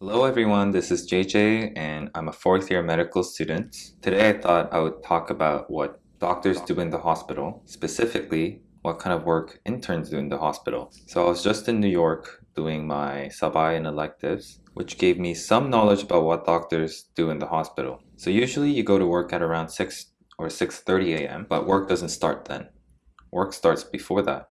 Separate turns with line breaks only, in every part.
Hello everyone, this is JJ and I'm a fourth year medical student. Today I thought I would talk about what doctors do in the hospital, specifically what kind of work interns do in the hospital. So I was just in New York doing my sub-I and electives, which gave me some knowledge about what doctors do in the hospital. So usually you go to work at around 6 or 6.30 a.m., but work doesn't start then. Work starts before that.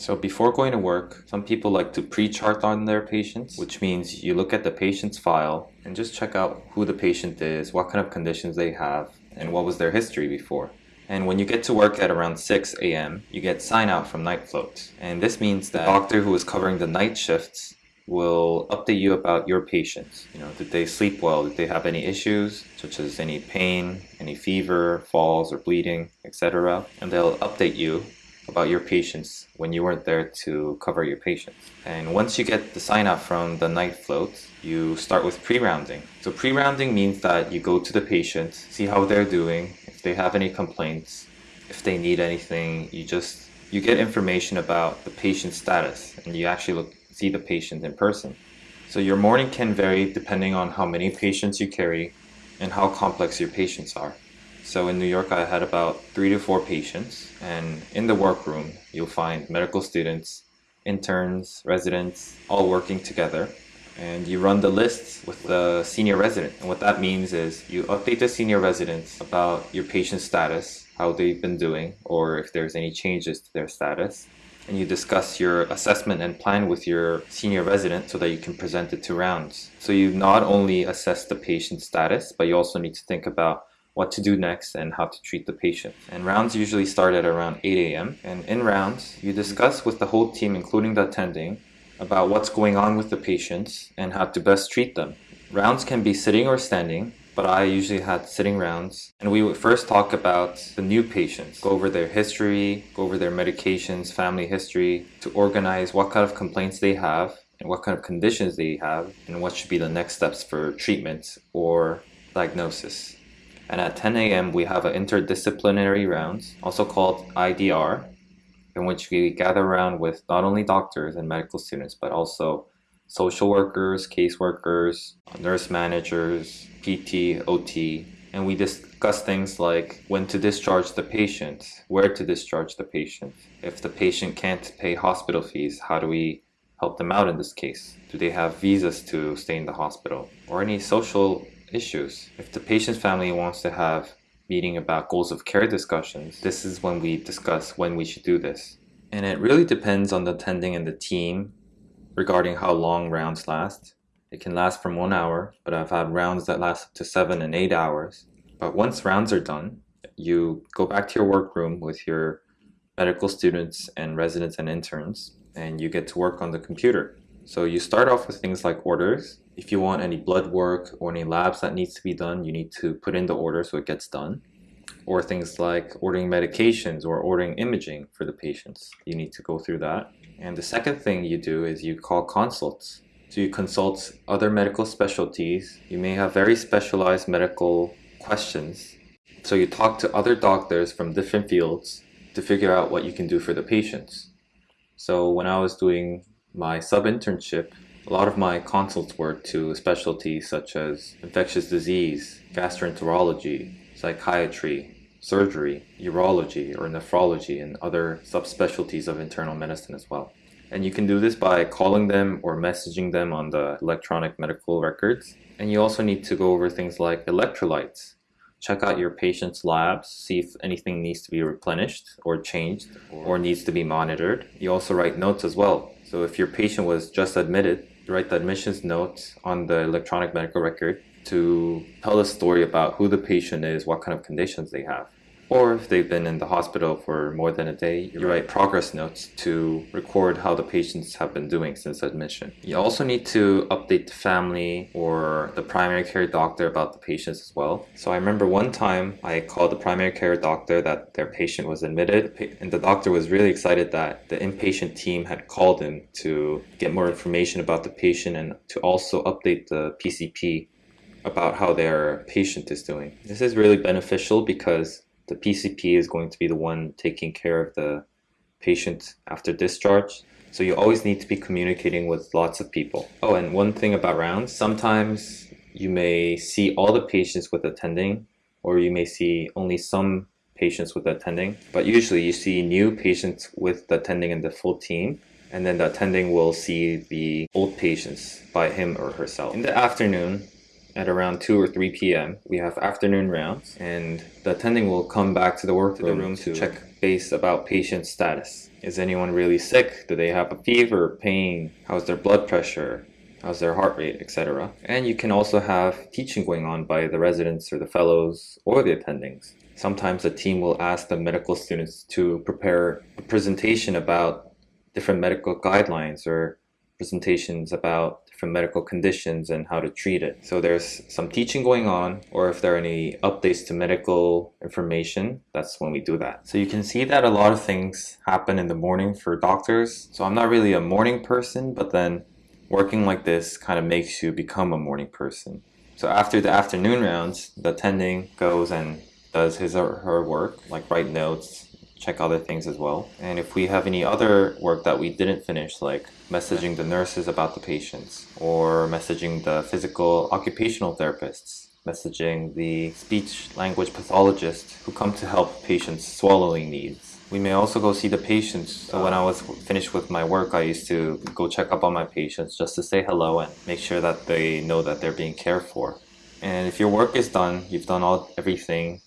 So before going to work, some people like to pre-chart on their patients, which means you look at the patient's file and just check out who the patient is, what kind of conditions they have, and what was their history before. And when you get to work at around 6 a.m., you get sign out from night float. And this means that the doctor who is covering the night shifts will update you about your patients. You know, did they sleep well? Did they have any issues, such as any pain, any fever, falls or bleeding, etc. And they'll update you about your patients when you weren't there to cover your patients. And once you get the sign out from the night float, you start with pre-rounding. So pre-rounding means that you go to the patient, see how they're doing, if they have any complaints, if they need anything, you just you get information about the patient's status and you actually look see the patient in person. So your morning can vary depending on how many patients you carry and how complex your patients are. So in New York, I had about three to four patients, and in the workroom, you'll find medical students, interns, residents, all working together. And you run the lists with the senior resident. And what that means is you update the senior residents about your patient status, how they've been doing, or if there's any changes to their status. And you discuss your assessment and plan with your senior resident so that you can present it to rounds. So you not only assess the patient status, but you also need to think about what to do next and how to treat the patient. And rounds usually start at around 8 a.m. And in rounds, you discuss with the whole team, including the attending, about what's going on with the patients and how to best treat them. Rounds can be sitting or standing, but I usually had sitting rounds. And we would first talk about the new patients, go over their history, go over their medications, family history, to organize what kind of complaints they have and what kind of conditions they have and what should be the next steps for treatment or diagnosis. And at 10 a.m., we have an interdisciplinary rounds, also called IDR, in which we gather around with not only doctors and medical students, but also social workers, caseworkers, nurse managers, PT, OT, and we discuss things like when to discharge the patient, where to discharge the patient. If the patient can't pay hospital fees, how do we help them out in this case? Do they have visas to stay in the hospital? Or any social issues. If the patient's family wants to have meeting about goals of care discussions, this is when we discuss when we should do this. And it really depends on the attending and the team regarding how long rounds last. It can last from one hour, but I've had rounds that last up to seven and eight hours. But once rounds are done, you go back to your workroom with your medical students and residents and interns, and you get to work on the computer. So you start off with things like orders. If you want any blood work or any labs that needs to be done, you need to put in the order so it gets done. Or things like ordering medications or ordering imaging for the patients. You need to go through that. And the second thing you do is you call consults. So you consult other medical specialties. You may have very specialized medical questions. So you talk to other doctors from different fields to figure out what you can do for the patients. So when I was doing my sub-internship, a lot of my consults were to specialties such as infectious disease, gastroenterology, psychiatry, surgery, urology, or nephrology, and other subspecialties of internal medicine as well. And you can do this by calling them or messaging them on the electronic medical records. And you also need to go over things like electrolytes. Check out your patient's labs, see if anything needs to be replenished or changed or needs to be monitored. You also write notes as well so if your patient was just admitted, write the admissions note on the electronic medical record to tell a story about who the patient is, what kind of conditions they have. Or if they've been in the hospital for more than a day, you write progress notes to record how the patients have been doing since admission. You also need to update the family or the primary care doctor about the patients as well. So I remember one time I called the primary care doctor that their patient was admitted and the doctor was really excited that the inpatient team had called him to get more information about the patient and to also update the PCP about how their patient is doing. This is really beneficial because the PCP is going to be the one taking care of the patient after discharge. So you always need to be communicating with lots of people. Oh, and one thing about rounds, sometimes you may see all the patients with attending, or you may see only some patients with attending, but usually you see new patients with the attending and the full team, and then the attending will see the old patients by him or herself. In the afternoon, at around 2 or 3 p.m. We have afternoon rounds and the attending will come back to the workroom room to check base about patient status. Is anyone really sick? Do they have a fever, pain? How's their blood pressure? How's their heart rate, etc. And you can also have teaching going on by the residents or the fellows or the attendings. Sometimes the team will ask the medical students to prepare a presentation about different medical guidelines or presentations about different medical conditions and how to treat it. So there's some teaching going on or if there are any updates to medical information, that's when we do that. So you can see that a lot of things happen in the morning for doctors. So I'm not really a morning person, but then working like this kind of makes you become a morning person. So after the afternoon rounds, the attending goes and does his or her work, like write notes, check other things as well. And if we have any other work that we didn't finish, like messaging the nurses about the patients, or messaging the physical occupational therapists, messaging the speech language pathologists who come to help patients' swallowing needs. We may also go see the patients. So when I was finished with my work, I used to go check up on my patients just to say hello and make sure that they know that they're being cared for. And if your work is done, you've done all everything,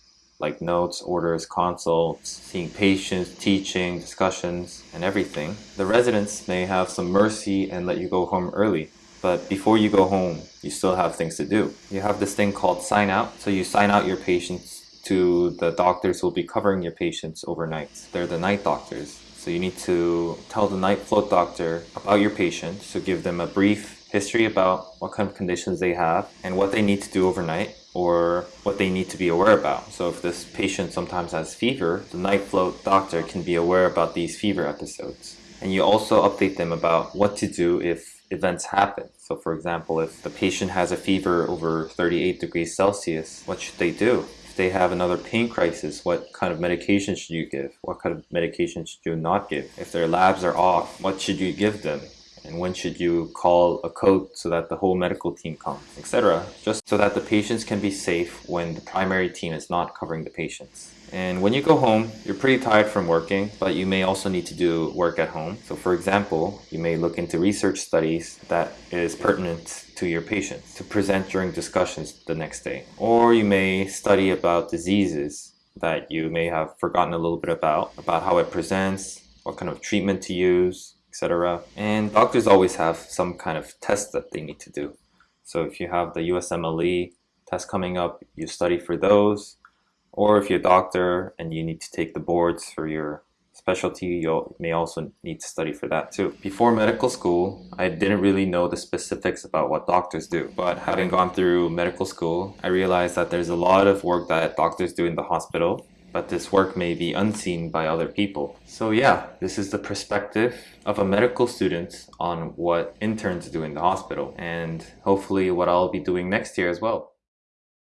like notes, orders, consults, seeing patients, teaching, discussions, and everything. The residents may have some mercy and let you go home early. But before you go home, you still have things to do. You have this thing called sign out. So you sign out your patients to the doctors who will be covering your patients overnight. They're the night doctors. So you need to tell the night float doctor about your patient. So give them a brief history about what kind of conditions they have and what they need to do overnight or what they need to be aware about. So if this patient sometimes has fever, the night float doctor can be aware about these fever episodes. And you also update them about what to do if events happen. So for example, if the patient has a fever over 38 degrees Celsius, what should they do? If they have another pain crisis, what kind of medication should you give? What kind of medication should you not give? If their labs are off, what should you give them? And when should you call a code so that the whole medical team comes, etc. Just so that the patients can be safe when the primary team is not covering the patients. And when you go home, you're pretty tired from working, but you may also need to do work at home. So for example, you may look into research studies that is pertinent to your patients to present during discussions the next day. Or you may study about diseases that you may have forgotten a little bit about, about how it presents, what kind of treatment to use, etc. And doctors always have some kind of test that they need to do. So if you have the USMLE test coming up, you study for those. Or if you're a doctor and you need to take the boards for your specialty, you may also need to study for that too. Before medical school, I didn't really know the specifics about what doctors do. But having gone through medical school, I realized that there's a lot of work that doctors do in the hospital but this work may be unseen by other people. So yeah, this is the perspective of a medical student on what interns do in the hospital and hopefully what I'll be doing next year as well.